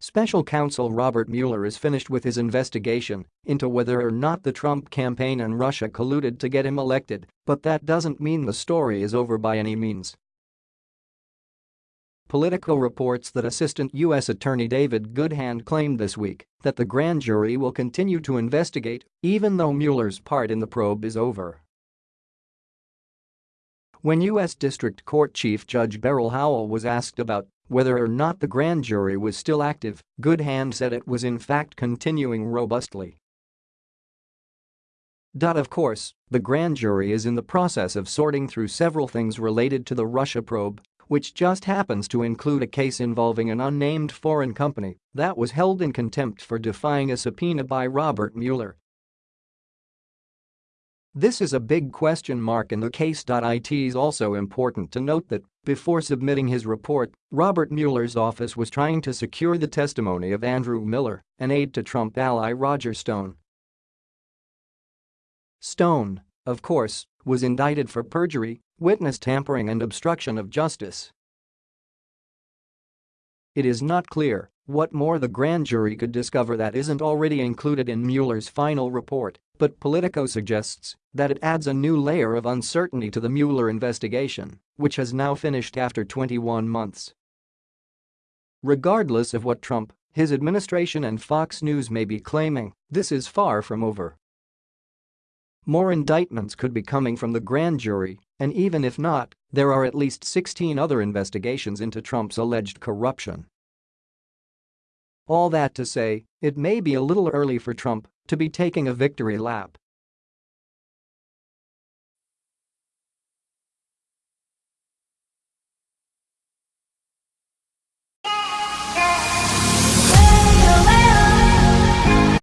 Special counsel Robert Mueller is finished with his investigation into whether or not the Trump campaign and Russia colluded to get him elected, but that doesn't mean the story is over by any means. Politico reports that Assistant U.S. Attorney David Goodhand claimed this week that the grand jury will continue to investigate even though Mueller's part in the probe is over. When U.S. District Court Chief Judge Beryl Howell was asked about whether or not the grand jury was still active, Goodhand said it was in fact continuing robustly. Of course, the grand jury is in the process of sorting through several things related to the Russia probe which just happens to include a case involving an unnamed foreign company that was held in contempt for defying a subpoena by Robert Mueller. This is a big question mark in the case. It is also important to note that, before submitting his report, Robert Mueller's office was trying to secure the testimony of Andrew Miller, an aide to Trump ally Roger Stone. Stone, of course, was indicted for perjury witness tampering and obstruction of justice. It is not clear what more the grand jury could discover that isn't already included in Mueller's final report, but Politico suggests that it adds a new layer of uncertainty to the Mueller investigation, which has now finished after 21 months. Regardless of what Trump, his administration and Fox News may be claiming, this is far from over. More indictments could be coming from the grand jury, and even if not, there are at least 16 other investigations into Trump's alleged corruption. All that to say, it may be a little early for Trump to be taking a victory lap